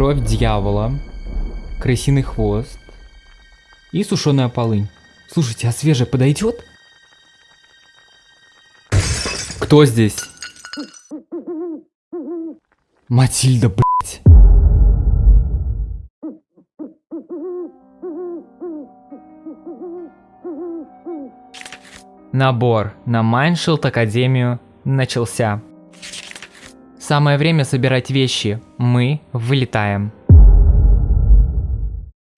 Кровь дьявола. Крысиный хвост. И сушеная полынь. Слушайте, а свежая подойдет? Кто здесь? Матильда, блять. Набор на MineShield Академию начался. Самое время собирать вещи. Мы вылетаем.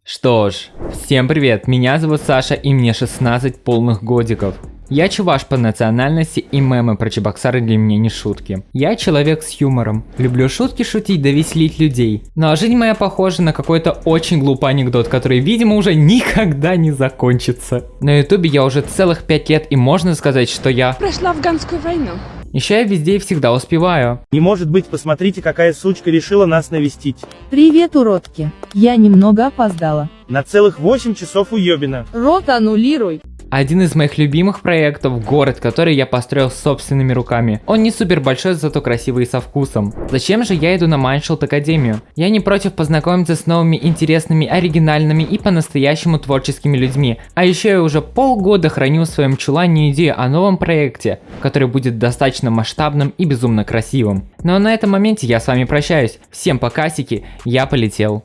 Что ж, всем привет, меня зовут Саша и мне 16 полных годиков. Я чуваш по национальности и мемы про Чебоксары для меня не шутки. Я человек с юмором. Люблю шутки шутить да веселить людей. Ну а жизнь моя похожа на какой-то очень глупый анекдот, который, видимо, уже никогда не закончится. На ютубе я уже целых 5 лет и можно сказать, что я... Прошла афганскую войну. Еще я везде и всегда успеваю. Не может быть, посмотрите, какая сучка решила нас навестить. Привет, уродки. Я немного опоздала. На целых 8 часов уебина. Рот аннулируй. Один из моих любимых проектов – город, который я построил собственными руками. Он не супер большой, зато красивый и со вкусом. Зачем же я иду на MineShield Академию? Я не против познакомиться с новыми интересными, оригинальными и по-настоящему творческими людьми. А еще я уже полгода храню в своем чулане идею о новом проекте, который будет достаточно масштабным и безумно красивым. А на этом моменте я с вами прощаюсь. Всем покасики, я полетел.